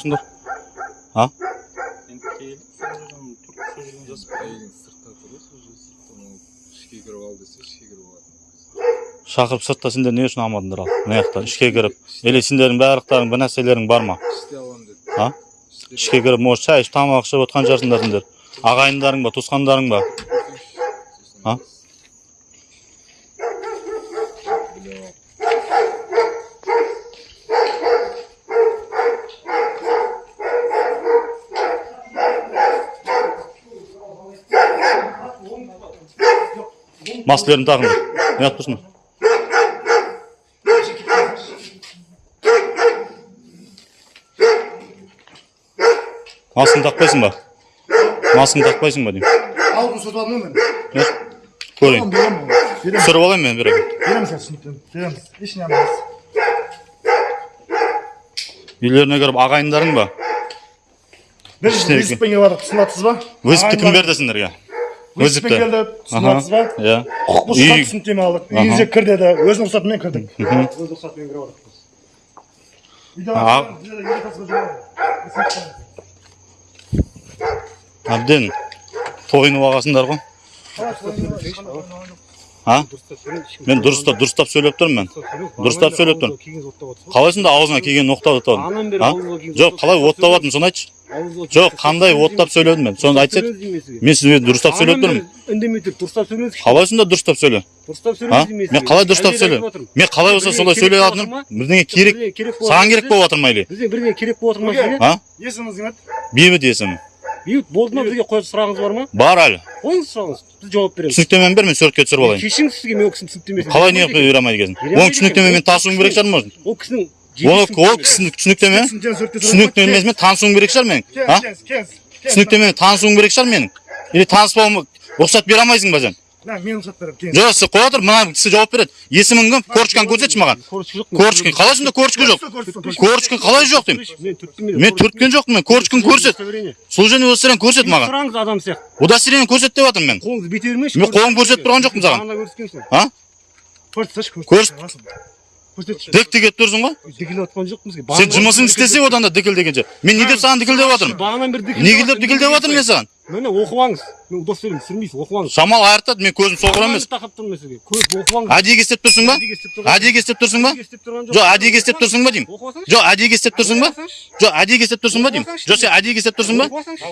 тұрсыңдар. А? Шақырып сыртта сендер не үшін алмадыңдар ал? Мына жақта ішке кіріп. Или сендердің барлықтарың бір нәрселерің бар ма? Іште аламын а? Ішке кіріп может шай ішіп тамақ ішіп отқан шығарсыңдар сендер. Ағайындарың ба туысқандарың ба? А? Маскалеріңді тағыңдар неғып тұрсыңдар маскаңды тақпайсың ба? Маскаңды тақпайсың ба деймін. Алдын сатып алдым мен. көрейін. Түсіріп алайын мен беремін. Берем сен түсініктен. Береміз. Ешне алмаймыз. үйлеріне кіріп ағайындарың ба? Біз келіп жатыр, түсінатсыз ба? вызовты кім берді сендерге? Келді, түсінатсыз ба? иә. Құқық бұзушылық түсініктеме алдық. Үйіңізге кір деді. Өзінің рұқсатымен кірдік. Өз рұқсатымен әбден тойынып алғансыңдар ғой. А? Мен дұрыстап дұрыстап сөйлеп тұрмын мен. Дұрыстап сөйлеп тұрмын. Қалай сонда аузыңа келгенін оқтап жоқ қалай оттап жатырмын соны айтшы. Жоқ қандай оттап сөйледім мен соны айтсай мен сізге дұрыстап сөйлеп тұрмын үндемей тұр дұрыстап сөйлеңізші қалай сонда дұрыстап сөйле дұрыстап деймін мен қалай дұрыстап сөйлеймін мен қалай болса солай сөйлей жатырмын бірдеңе керек саған керек болып жатыр ма или бізге бірдеңе керек болып жатыр ма сізге а Есіміңіз кім еді? бейбіт есімі бейбіт болды ма бізге қоятын сұрағыңыз бар ма бар әлі қойыңыз сұрағыңыз біз жауап береміз түсініктемені бер мен суретке түсіріп алайын кешіріңіз сізге мен ол кісінің түсініктемесін қалай не бере алмайды екенсің оның түсініктемемен танысуым керек шығар может ол кісінің ол ол кісінің түсініктеме түсініктемесімен танысуым керек шығар менің а түсініктемемен танысуым керек шығар менің или таныспауыма рұқсат бере алмайсың ба сен мен рұқсат беремін. Жоқ сіз қоя тұр мына кісі жауап береді есімің кім корочканы көрсетші маған корочка қалай сонда корочка жоқ корочкин қалай жоқ деймін мен түрткен жоқпын мен корочканы көрсет служение удостоверение көрсет маған сұраңыз адам сияқты удостоверение көрсет деп жатырмын мен қолыңызды бете бермейші мен қолым көрсетіп тұрған жоқпын саған а Көрсетші, Көрсет. Көрсетші. дік кетіп тұрсың ғой дікілдеп жатқан жоқпын бізге сен жұмысыңды істесе одан да дікіл дегенше. Мен не деп саған дікіл деп жатырмын бағанан бері неге деп дікіл деп жатырмын мен саған? Міне оқып алыңыз мен удостоверение түсірмейсіз оқып алыңыз шамал айыртады мен көзім соқыр емес. тақап тұрмын мен сізге. Көп оқып алыңыз әдейіге істеп тұрсың ба? Әдейіге істеп тұрсың ба? Жоқ әдейіге істеп тұрсың ба деймін? Оқып алсаңшы жоқ әдейіге істеп тұрсың ба? Жоқ әдейіге істеп тұрсың ба деймін? Жоқ сен әдейіге істеп тұрсың ба оқып алсаңшы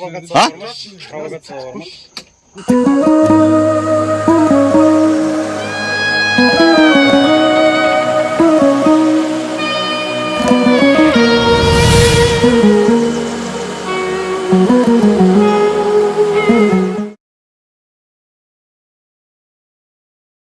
а